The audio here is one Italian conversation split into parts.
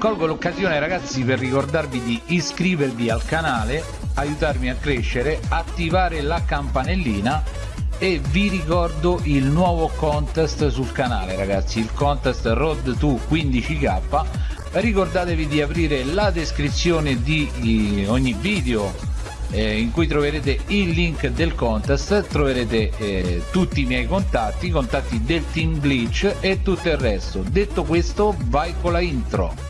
colgo l'occasione ragazzi per ricordarvi di iscrivervi al canale aiutarmi a crescere attivare la campanellina e vi ricordo il nuovo contest sul canale ragazzi il contest road to 15k ricordatevi di aprire la descrizione di ogni video eh, in cui troverete il link del contest troverete eh, tutti i miei contatti i contatti del team glitch e tutto il resto. Detto questo vai con la intro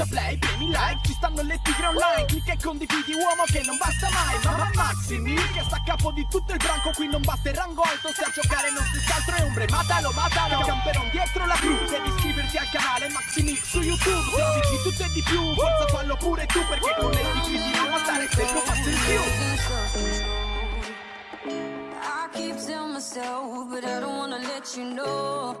Schiaccia play, premi like, ci stanno le tigre online Clicca e condividi uomo che non basta mai Ma Maximi, che sta a capo di tutto il branco Qui non basta il rango alto, se a giocare non si altro è ombre Matalo, matalo, camperon dietro la cru Devi iscriverti al canale Maximix su YouTube Se di tutto e di più, forza fallo pure tu Perché con le tigre ti non stare sempre passo in più I keep telling myself, but I don't wanna let you know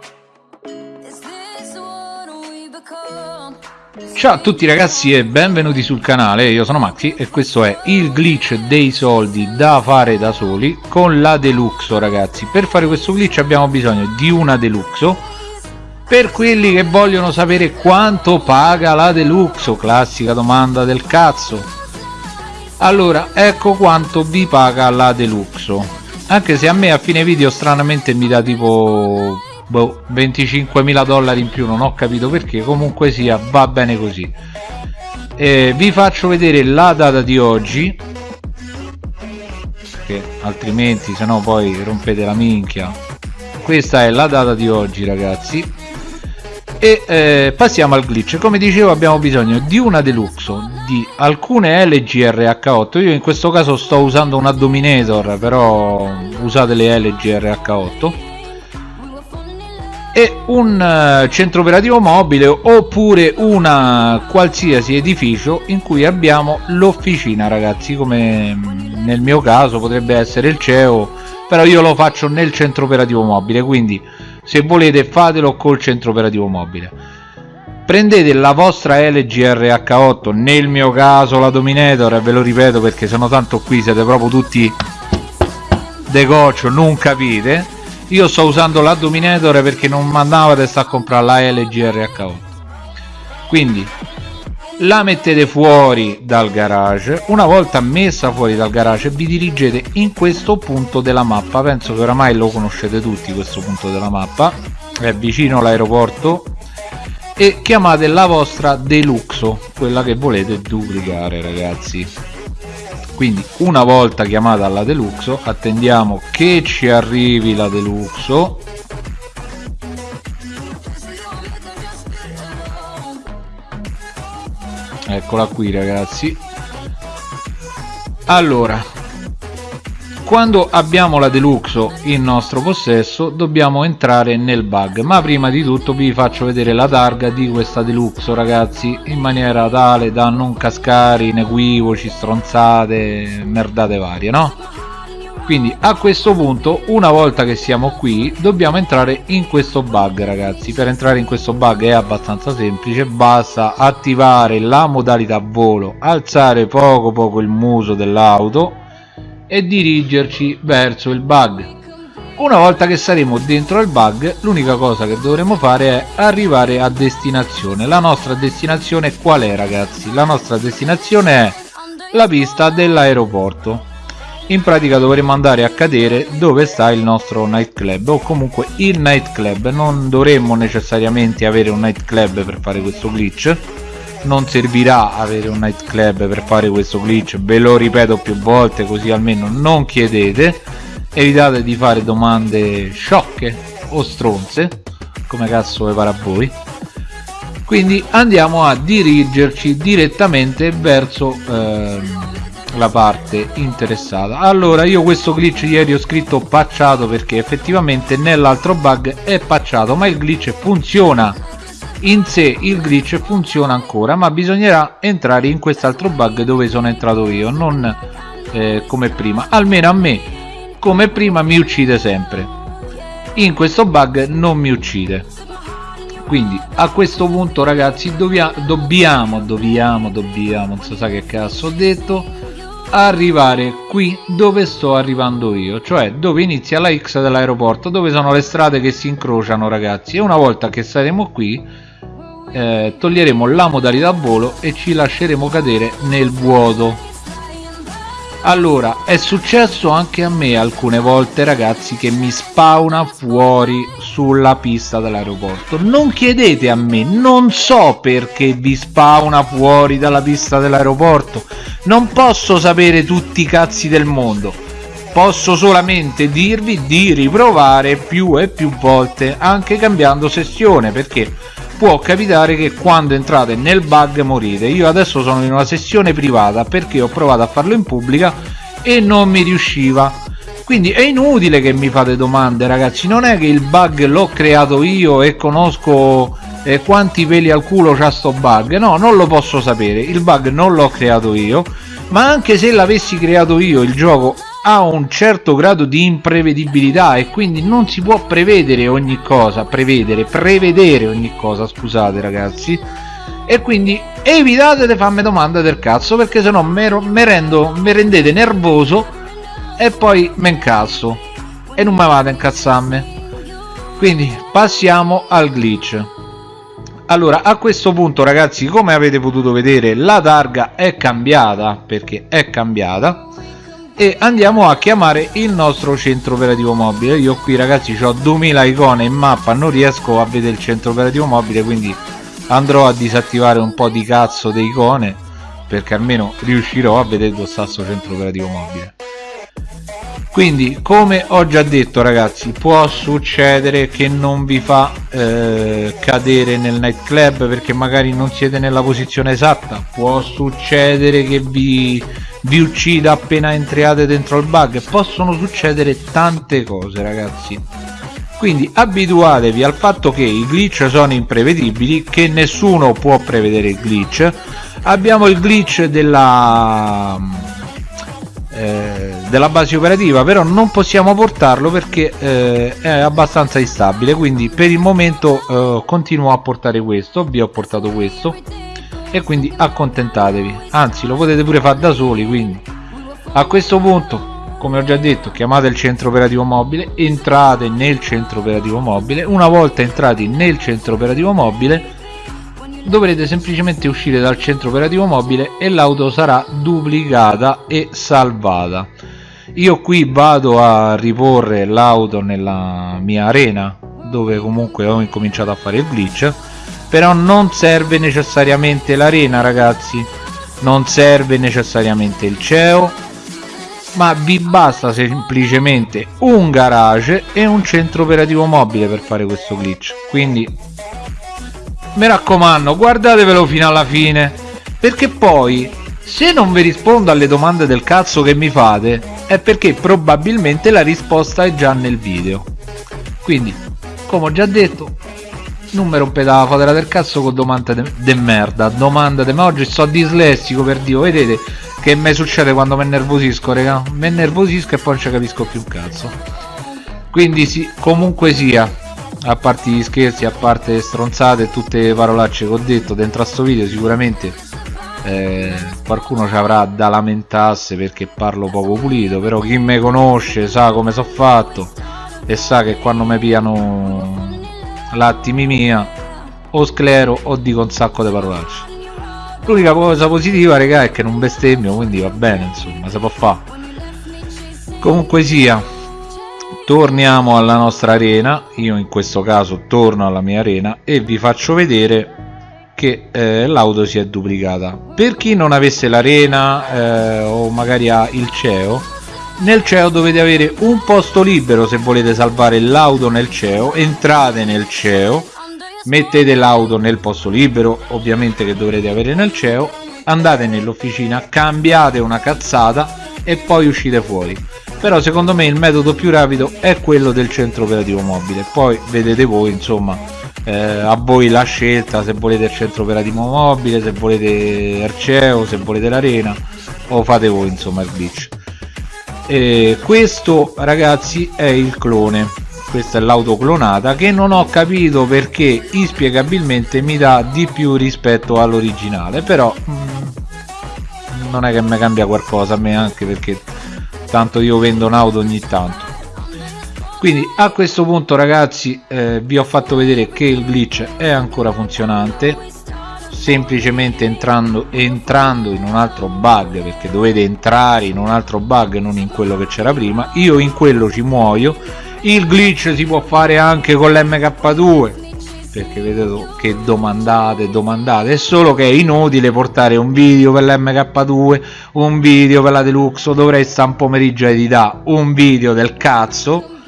Is this what we become? Ciao a tutti ragazzi e benvenuti sul canale, io sono Maxi e questo è il glitch dei soldi da fare da soli con la Deluxo ragazzi. Per fare questo glitch abbiamo bisogno di una Deluxo. Per quelli che vogliono sapere quanto paga la Deluxo, classica domanda del cazzo. Allora ecco quanto vi paga la Deluxo. Anche se a me a fine video stranamente mi dà tipo boh, 25.000 dollari in più non ho capito perché. Comunque sia va bene così. Eh, vi faccio vedere la data di oggi che altrimenti se no poi rompete la minchia. Questa è la data di oggi ragazzi. E eh, passiamo al glitch. Come dicevo abbiamo bisogno di una deluxo di alcune LGRH8 io in questo caso sto usando una Dominator però usate le LGRH8 e un uh, centro operativo mobile oppure una qualsiasi edificio in cui abbiamo l'officina ragazzi come mm, nel mio caso potrebbe essere il CEO però io lo faccio nel centro operativo mobile quindi se volete fatelo col centro operativo mobile. Prendete la vostra LG RH8 nel mio caso la Dominator ve lo ripeto perché sono tanto qui siete proprio tutti de goccio non capite io sto usando la Dominator perché non mandava sta a comprare la LG RH8 quindi la mettete fuori dal garage. Una volta messa fuori dal garage vi dirigete in questo punto della mappa. Penso che oramai lo conoscete tutti questo punto della mappa. È vicino all'aeroporto. E chiamate la vostra deluxo quella che volete duplicare ragazzi quindi una volta chiamata la deluxo attendiamo che ci arrivi la deluxo. Eccola qui ragazzi. Allora quando abbiamo la deluxo in nostro possesso dobbiamo entrare nel bug. Ma prima di tutto vi faccio vedere la targa di questa deluxo ragazzi in maniera tale da non cascare in equivoci stronzate merdate varie no? Quindi a questo punto una volta che siamo qui dobbiamo entrare in questo bug ragazzi. Per entrare in questo bug è abbastanza semplice basta attivare la modalità volo alzare poco poco il muso dell'auto e dirigerci verso il bug. Una volta che saremo dentro il bug l'unica cosa che dovremo fare è arrivare a destinazione. La nostra destinazione qual è ragazzi? La nostra destinazione è la pista dell'aeroporto. In pratica dovremo andare a cadere dove sta il nostro nightclub o comunque il nightclub. Non dovremmo necessariamente avere un nightclub per fare questo glitch non servirà avere un nightclub per fare questo glitch. Ve lo ripeto più volte così almeno non chiedete. Evitate di fare domande sciocche o stronze come cazzo vi pare a voi. Quindi andiamo a dirigerci direttamente verso ehm, la parte interessata. Allora io questo glitch ieri ho scritto patchato perché effettivamente nell'altro bug è patchato ma il glitch funziona in sé il glitch funziona ancora ma bisognerà entrare in quest'altro bug dove sono entrato io non eh, come prima. Almeno a me come prima mi uccide sempre. In questo bug non mi uccide. Quindi a questo punto ragazzi dobbiamo dobbiamo dobbiamo, dobbiamo non so sa che cazzo ho detto arrivare qui dove sto arrivando io cioè dove inizia la X dell'aeroporto dove sono le strade che si incrociano ragazzi. E una volta che saremo qui eh, toglieremo la modalità volo e ci lasceremo cadere nel vuoto. Allora è successo anche a me alcune volte ragazzi che mi spawna fuori sulla pista dell'aeroporto. Non chiedete a me non so perché vi spawna fuori dalla pista dell'aeroporto. Non posso sapere tutti i cazzi del mondo. Posso solamente dirvi di riprovare più e più volte anche cambiando sessione perché può capitare che quando entrate nel bug morite. Io adesso sono in una sessione privata perché ho provato a farlo in pubblica e non mi riusciva. Quindi è inutile che mi fate domande ragazzi. Non è che il bug l'ho creato io e conosco eh, quanti peli al culo c'ha sto bug. No non lo posso sapere. Il bug non l'ho creato io. Ma anche se l'avessi creato io il gioco ha un certo grado di imprevedibilità e quindi non si può prevedere ogni cosa prevedere prevedere ogni cosa scusate ragazzi. E quindi evitate di farmi domande del cazzo perché sennò mi rendo mi rendete nervoso e poi me incazzo e non mi vado a incazzarmi. Quindi passiamo al glitch. Allora a questo punto ragazzi come avete potuto vedere la targa è cambiata perché è cambiata e andiamo a chiamare il nostro centro operativo mobile. Io qui ragazzi ho 2000 icone in mappa non riesco a vedere il centro operativo mobile quindi andrò a disattivare un po' di cazzo di icone perché almeno riuscirò a vedere dove sta sto centro operativo mobile. Quindi come ho già detto ragazzi può succedere che non vi fa eh, cadere nel nightclub perché magari non siete nella posizione esatta. Può succedere che vi vi uccida appena entriate dentro il bug. Possono succedere tante cose ragazzi. Quindi abituatevi al fatto che i glitch sono imprevedibili che nessuno può prevedere il glitch. Abbiamo il glitch della eh, della base operativa però non possiamo portarlo perché eh, è abbastanza instabile. Quindi per il momento eh, continuo a portare questo vi ho portato questo e quindi accontentatevi. Anzi lo potete pure fare da soli quindi. A questo punto come ho già detto chiamate il centro operativo mobile entrate nel centro operativo mobile. Una volta entrati nel centro operativo mobile dovrete semplicemente uscire dal centro operativo mobile e l'auto sarà duplicata e salvata. Io qui vado a riporre l'auto nella mia arena dove comunque ho incominciato a fare il glitch però non serve necessariamente l'arena ragazzi. Non serve necessariamente il CEO ma vi basta semplicemente un garage e un centro operativo mobile per fare questo glitch. Quindi mi raccomando guardatevelo fino alla fine. Perché poi se non vi rispondo alle domande del cazzo che mi fate è perché probabilmente la risposta è già nel video. Quindi come ho già detto non mi rompete la fotera del cazzo con domande de, de merda. Domanda de ma oggi sto dislessico per dio. Vedete che mi succede quando mi nervosisco raga? Mi nervosisco e poi non ci capisco più un cazzo. Quindi sì comunque sia a parte gli scherzi a parte le stronzate tutte le parolacce che ho detto dentro a sto video sicuramente eh, qualcuno ci avrà da lamentarsi perché parlo poco pulito però chi mi conosce sa come so fatto e sa che quando mi piano l'attimi mia o sclero o dico un sacco di parolacce. L'unica cosa positiva raga è che non bestemmio quindi va bene insomma si può fare. Comunque sia torniamo alla nostra arena. Io in questo caso torno alla mia arena e vi faccio vedere che eh, l'auto si è duplicata. Per chi non avesse l'arena eh, o magari ha il CEO nel CEO dovete avere un posto libero se volete salvare l'auto nel CEO entrate nel CEO mettete l'auto nel posto libero ovviamente che dovrete avere nel CEO andate nell'officina cambiate una cazzata e poi uscite fuori. Però secondo me il metodo più rapido è quello del centro operativo mobile. Poi vedete voi insomma eh, a voi la scelta se volete il centro operativo mobile se volete il CEO se volete l'arena o fate voi insomma il glitch eh, questo ragazzi è il clone. Questa è l'auto clonata che non ho capito perché inspiegabilmente mi dà di più rispetto all'originale però mm, non è che mi cambia qualcosa a me anche perché tanto io vendo un'auto ogni tanto. Quindi a questo punto ragazzi eh, vi ho fatto vedere che il glitch è ancora funzionante semplicemente entrando, entrando in un altro bug perché dovete entrare in un altro bug non in quello che c'era prima. Io in quello ci muoio. Il glitch si può fare anche con l'mk2 perché vedete che domandate domandate. È solo che è inutile portare un video per l'mk2 un video per la deluxe dovrei stare un pomeriggio a editare un video del cazzo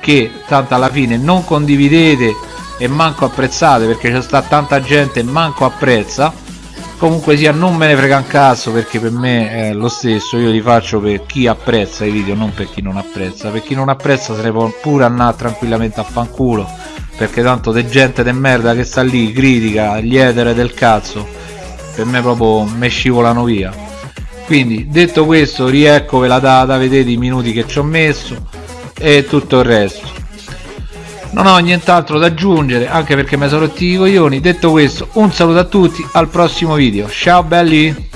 che tanto alla fine non condividete e manco apprezzate perché c'è sta tanta gente e manco apprezza. Comunque sia non me ne frega un cazzo perché per me è lo stesso. Io li faccio per chi apprezza i video non per chi non apprezza. Per chi non apprezza se ne può pure andare tranquillamente a fanculo perché tanto de gente de merda che sta lì critica gli etere del cazzo per me proprio me scivolano via. Quindi detto questo riecco ve la data vedete i minuti che ci ho messo e tutto il resto non ho nient'altro da aggiungere anche perché mi sono rotti i coglioni. Detto questo un saluto a tutti al prossimo video. Ciao belli